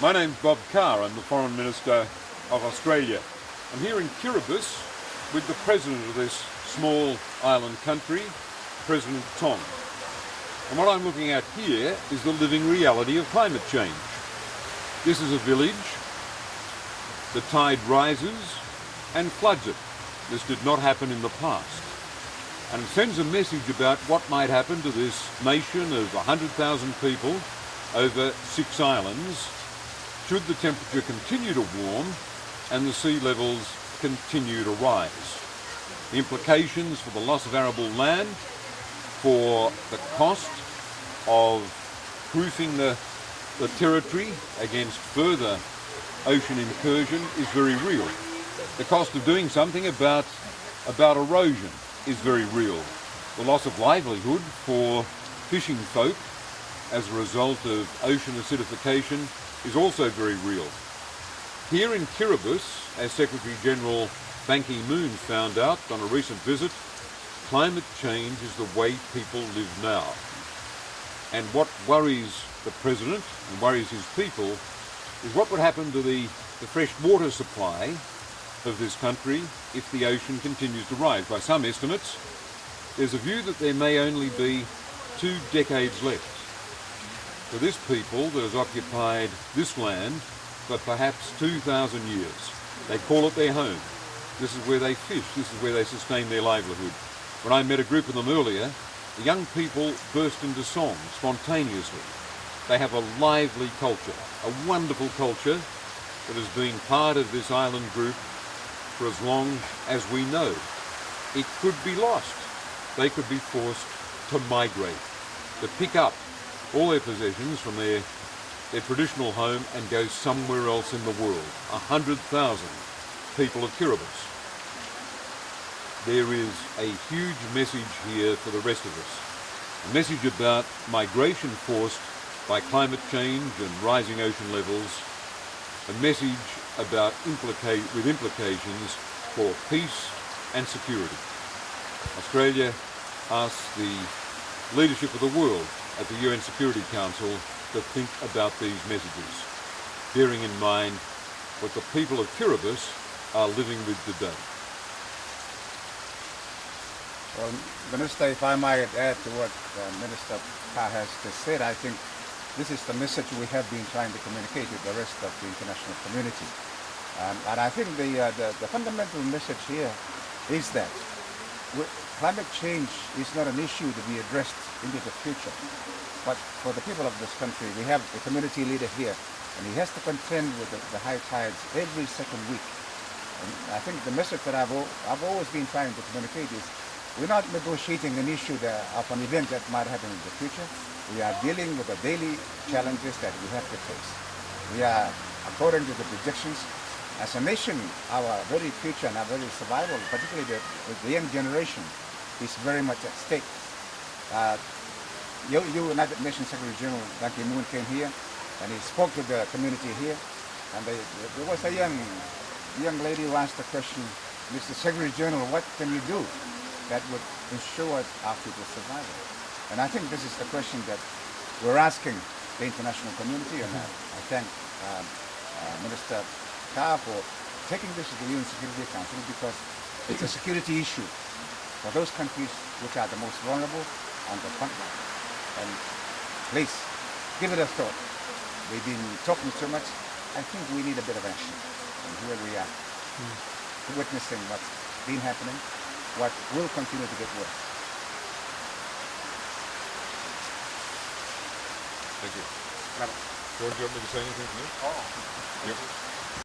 My name's Bob Carr. I'm the Foreign Minister of Australia. I'm here in Kiribati with the President of this small island country, President Tong. And what I'm looking at here is the living reality of climate change. This is a village. The tide rises and floods it. This did not happen in the past. And it sends a message about what might happen to this nation of 100,000 people over six islands should the temperature continue to warm and the sea levels continue to rise. The implications for the loss of arable land, for the cost of proofing the, the territory against further ocean incursion is very real. The cost of doing something about, about erosion is very real. The loss of livelihood for fishing folk as a result of ocean acidification is also very real. Here in Kiribati, as Secretary General Ban Ki-moon found out on a recent visit, climate change is the way people live now. And what worries the President and worries his people is what would happen to the, the fresh water supply of this country if the ocean continues to rise. By some estimates, there's a view that there may only be two decades left for this people that has occupied this land for perhaps 2,000 years. They call it their home. This is where they fish, this is where they sustain their livelihood. When I met a group of them earlier, the young people burst into song spontaneously. They have a lively culture, a wonderful culture that has been part of this island group for as long as we know. It could be lost. They could be forced to migrate, to pick up all their possessions from their, their traditional home and go somewhere else in the world. A hundred thousand people of Kiribati. There is a huge message here for the rest of us. A message about migration forced by climate change and rising ocean levels. A message about implicate, with implications for peace and security. Australia asks the leadership of the world at the UN Security Council to think about these messages, bearing in mind what the people of Kiribati are living with today. Well, Minister, if I might add to what uh, Minister Carr has just said, I think this is the message we have been trying to communicate with the rest of the international community. Um, and I think the, uh, the, the fundamental message here is that climate change is not an issue to be addressed into the future. But for the people of this country, we have a community leader here, and he has to contend with the, the high tides every second week. And I think the message that I've, I've always been trying to communicate is we're not negotiating an issue that, of an event that might happen in the future. We are dealing with the daily challenges that we have to face. We are, according to the projections, as a nation, our very future and our very survival, particularly the, the young generation, is very much at stake. Uh, you, you, United Nations Secretary General Ban Ki-moon came here and he spoke to the community here and they, there was a young, young lady who asked the question, Mr. Secretary General, what can you do that would ensure our people's survival? And I think this is the question that we're asking the international community and I, I thank um, uh, Minister Carr for taking this to the UN Security Council because it's a security issue for those countries which are the most vulnerable on the front line. And please, give it a thought. We've been talking too much. I think we need a bit of action. And here we are, mm. witnessing what's been happening, what will continue to get worse. Thank you. George, you want me to say anything to you? Oh. Yep.